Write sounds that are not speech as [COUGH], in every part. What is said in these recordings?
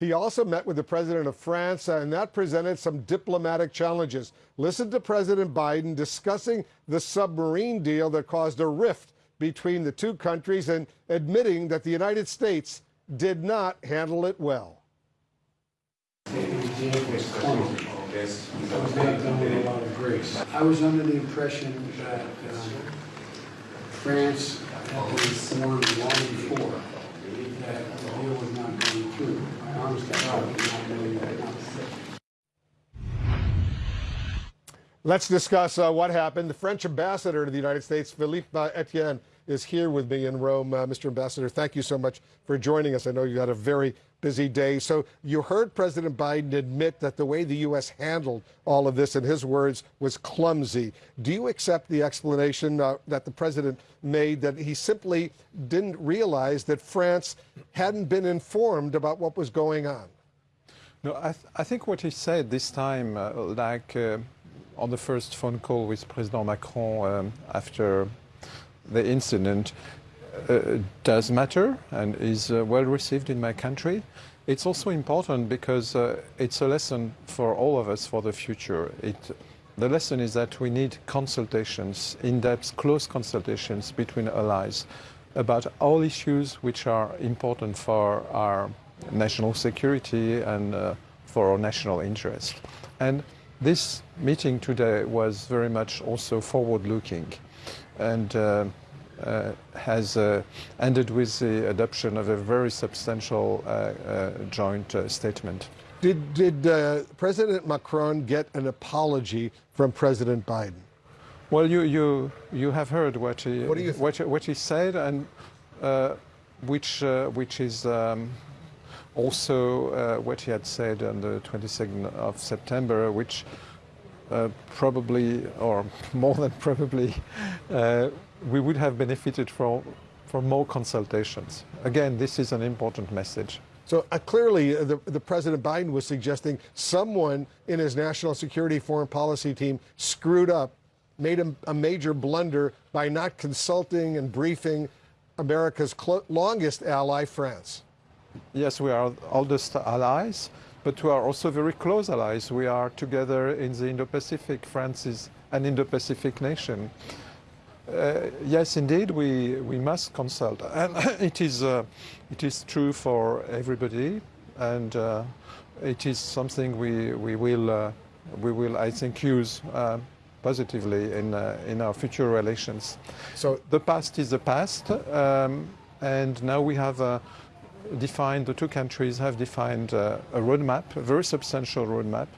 He also met with the president of France, uh, and that presented some diplomatic challenges. Listen to President Biden discussing the submarine deal that caused a rift between the two countries and admitting that the United States did not handle it well. I was under the impression that um, France had been informed long before that the deal was not going through. I honestly thought did not knowing that. Let's discuss uh, what happened. The French ambassador to the United States, Philippe Etienne, is here with me in Rome. Uh, Mr. Ambassador, thank you so much for joining us. I know you had a very busy day. So you heard President Biden admit that the way the U.S. handled all of this, in his words, was clumsy. Do you accept the explanation uh, that the president made that he simply didn't realize that France hadn't been informed about what was going on? No, I, th I think what he said this time, uh, like uh, on the first phone call with President Macron um, after the incident uh, does matter and is uh, well received in my country. It's also important because uh, it's a lesson for all of us for the future. It, the lesson is that we need consultations, in-depth, close consultations between allies about all issues which are important for our national security and uh, for our national interest. And this meeting today was very much also forward-looking and uh, uh, has uh, ended with the adoption of a very substantial uh, uh, joint uh, statement. Did, did President Macron get an apology from President Biden? Well, you, you, you have heard what he, what, what, what, he said, and which, which is um, also uh, what he had said on the 22nd of September, which uh, probably, or [LAUGHS] more than probably, uh, we would have benefited from, from more consultations. Again, this is an important message. So uh, clearly, uh, the, the President Biden was suggesting someone in his national security foreign policy team screwed up, made a, a major blunder by not consulting and briefing America's longest ally, France. Yes, we are oldest allies, but we are also very close allies. We are together in the Indo-Pacific. France is an Indo-Pacific nation. Uh, yes, indeed, we, we must consult. And [COUGHS] it is, uh, it is true for everybody, and uh, it is something we, we, will, uh, we will, I think, use uh, positively in, uh, in our future relations. So the past is the past, um, and now we have defined, the two countries have defined uh, a roadmap, a very substantial roadmap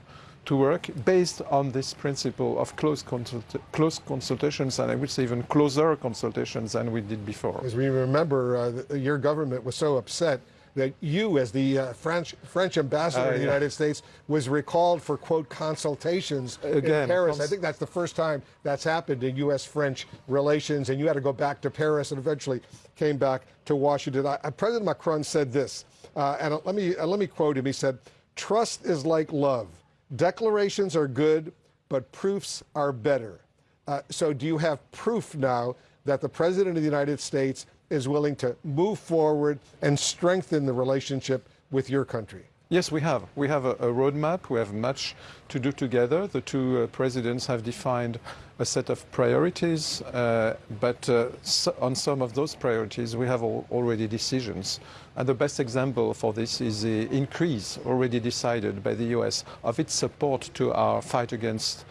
to work based on this principle of close, consult close consultations and I would say even closer consultations than we did before. As we remember, uh, your government was so upset that you, as the uh, French French ambassador uh, to the United States, was recalled for quote consultations Again, in Paris. I think that's the first time that's happened in U.S.-French relations, and you had to go back to Paris and eventually came back to Washington. I, President Macron said this, uh, and let me uh, let me quote him. He said, "Trust is like love. Declarations are good, but proofs are better." Uh, so, do you have proof now that the President of the United States is willing to move forward and strengthen the relationship with your country? Yes, we have. We have a, a roadmap. We have much to do together. The two uh, presidents have defined a set of priorities, uh, but uh, so on some of those priorities, we have al already decisions. And the best example for this is the increase already decided by the US of its support to our fight against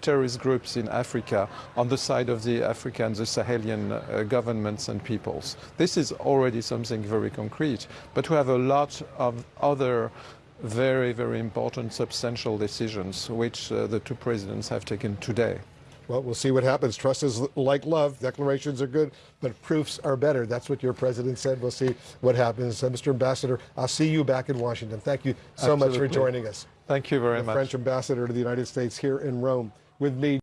terrorist groups in Africa on the side of the African, the Sahelian uh, governments and peoples. This is already something very concrete, but we have a lot of other very, very important substantial decisions which uh, the two presidents have taken today. Well, we'll see what happens. Trust is like love. Declarations are good, but proofs are better. That's what your president said. We'll see what happens. Uh, Mr. Ambassador, I'll see you back in Washington. Thank you so Absolutely. much for joining us. Thank you very the much. French ambassador to the United States here in Rome with me.